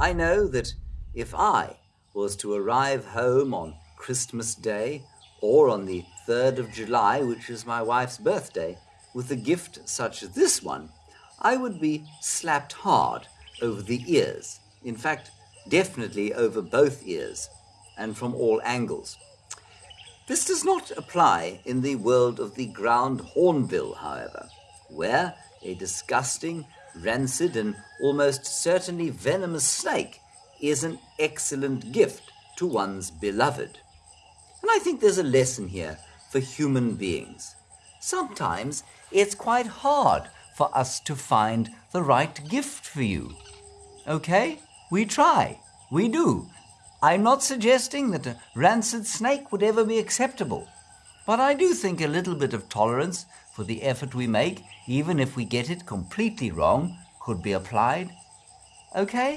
I know that if I was to arrive home on Christmas Day or on the 3rd of July, which is my wife's birthday, with a gift such as this one, I would be slapped hard over the ears. In fact, definitely over both ears, and from all angles. This does not apply in the world of the ground hornbill, however, where a disgusting, rancid, and almost certainly venomous snake is an excellent gift to one's beloved. And I think there's a lesson here for human beings. Sometimes it's quite hard for us to find the right gift for you. Okay? We try. We do. I'm not suggesting that a rancid snake would ever be acceptable. But I do think a little bit of tolerance for the effort we make, even if we get it completely wrong, could be applied. Okay?